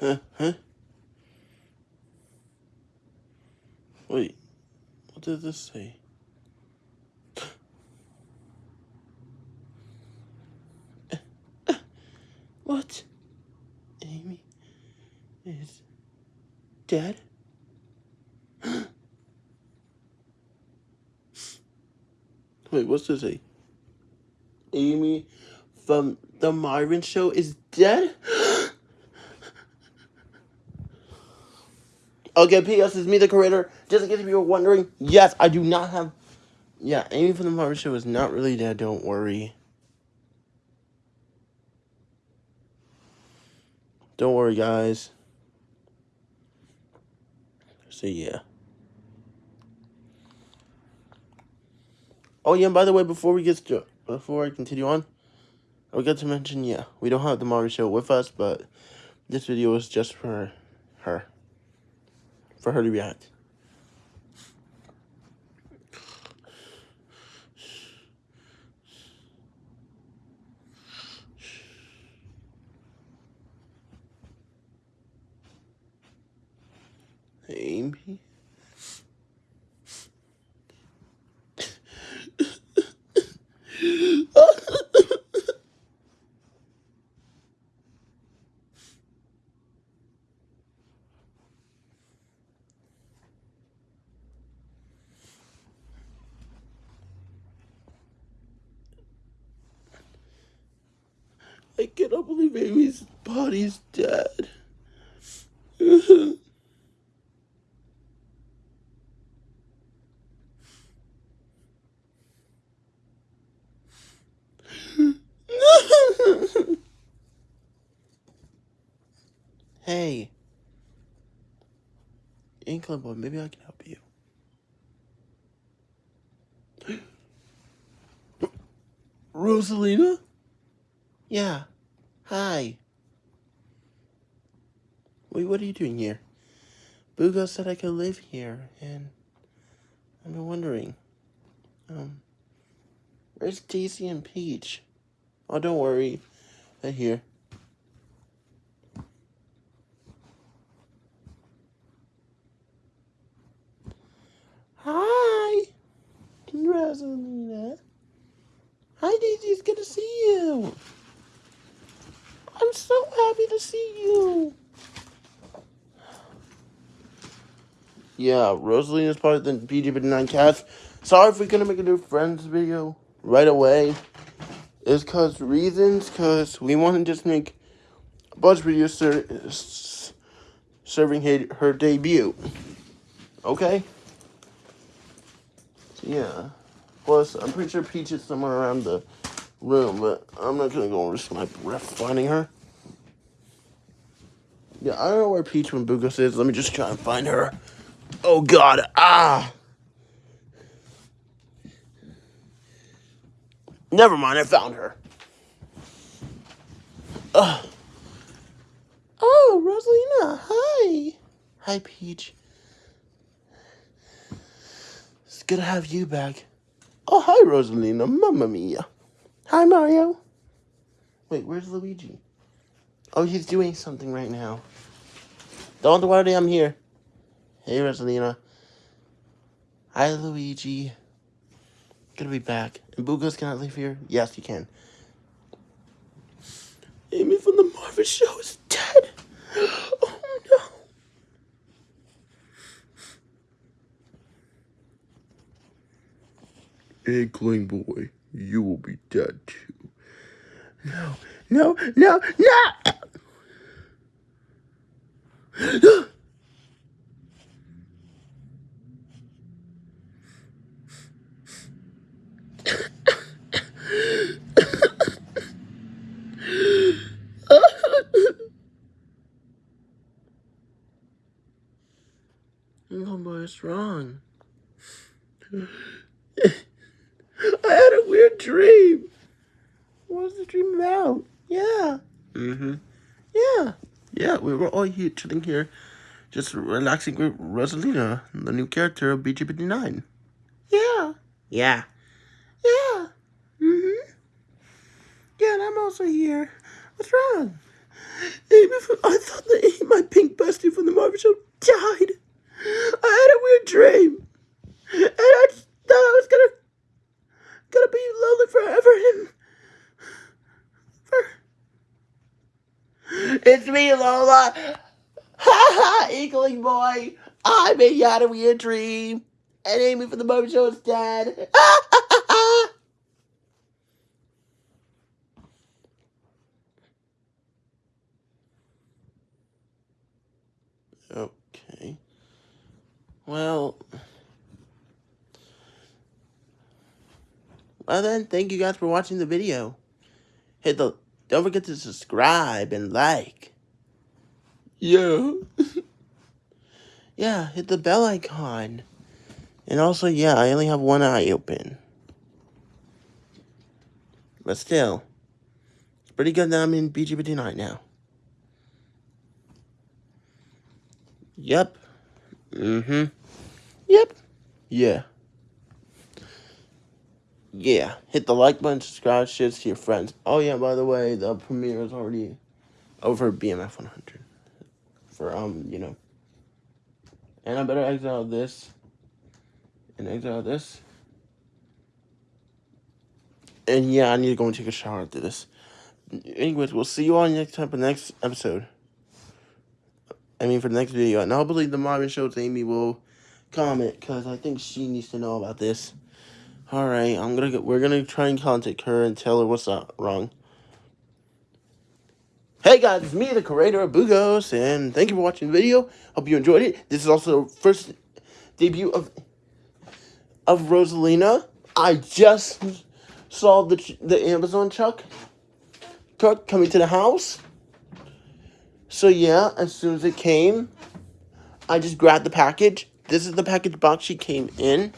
Huh? Huh? Wait, what does this say? what? Amy is dead? Wait, what's this say? Amy from The Marvin Show is dead? okay, P.S. is me the creator. Just in case you were wondering, yes, I do not have... Yeah, Amy from the show is not really dead, don't worry. Don't worry, guys. So, yeah. Oh, yeah, and by the way, before we get started, before I continue on, I forgot to mention, yeah, we don't have the Marvin show with us, but this video is just for her. For her to react. Amy? I cannot believe Amy's body's dead. hey. Inkling boy, maybe I can help you. Rosalina? Yeah. Hi. Wait, what are you doing here? Booga said I could live here, and been wondering. Um, where's Daisy and Peach? Oh, don't worry. They're here. Hi, Rosalina. Hi, Daisy. It's good to see you. I'm so happy to see you. Yeah, Rosalina is part of the BG59 cast. Sorry if we're gonna make a new friends video right away. It's cause reasons, cause we want to just make a bunch of videos ser serving her, her debut. Okay? So yeah. Plus, I'm pretty sure Peach is somewhere around the room, but I'm not gonna go risk my breath finding her. Yeah, I don't know where Peach from Bugos is. Let me just try and find her. Oh god, ah! Never mind, I found her. Uh. Oh, Rosalina, hi. Hi, Peach. It's good to have you back. Oh, hi, Rosalina. Mamma mia. Hi, Mario. Wait, where's Luigi? Oh, he's doing something right now. Don't worry, I'm here. Hey, Rosalina. Hi, Luigi. Gonna be back. And Boogos cannot live here? Yes, you can. Amy from the Marvin show is dead. Oh, no. Inkling boy, you will be dead too. No, no, no, no! Oh, boy, what's wrong? I had a weird dream. What was the dream about? Yeah. Mm-hmm. Yeah. Yeah, we were all here chilling here, just relaxing with Rosalina, the new character of BG59. Yeah. Yeah. Yeah. Mm-hmm. Yeah, and I'm also here. What's wrong? Amy from, I thought that my pink bestie from the Marvin show died. I had a weird dream. It's me, Lola. Ha ha, Inkling boy. I made you out of your dream. And Amy from the Marvin Show is dead. okay. Well. Well then, thank you guys for watching the video. Hit the, don't forget to subscribe and like. Yeah. yeah, hit the bell icon. And also, yeah, I only have one eye open. But still, it's pretty good that I'm in BGB tonight now. Yep. Mm-hmm. Yep. Yeah yeah, hit the like button, subscribe, share to your friends. Oh yeah, by the way, the premiere is already over BMF 100 for um, you know. And I better exit exile this and exit exile this. And yeah, I need to go and take a shower after this. Anyways, we'll see you all next time for the next episode. I mean, for the next video. And I believe the Marvin Show's Amy will comment because I think she needs to know about this. All right, I'm gonna get. We're gonna try and contact her and tell her what's up wrong. Hey guys, it's me, the creator of Bugos, and thank you for watching the video. Hope you enjoyed it. This is also the first debut of of Rosalina. I just saw the the Amazon truck truck coming to the house. So yeah, as soon as it came, I just grabbed the package. This is the package box she came in.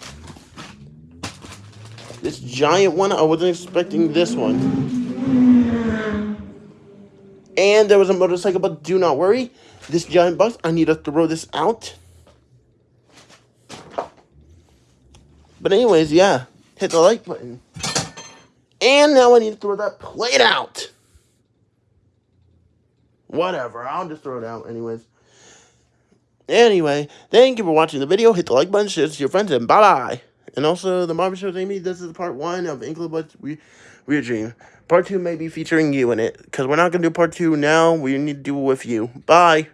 This giant one, I wasn't expecting this one. And there was a motorcycle, but do not worry. This giant box, I need to throw this out. But anyways, yeah. Hit the like button. And now I need to throw that plate out. Whatever, I'll just throw it out anyways. Anyway, thank you for watching the video. Hit the like button, share it to your friends, and bye-bye. And also, the Marvin Show's Amy, this is part one of Inkling we Weird Dream. Part two may be featuring you in it, because we're not going to do part two now. We need to do it with you. Bye.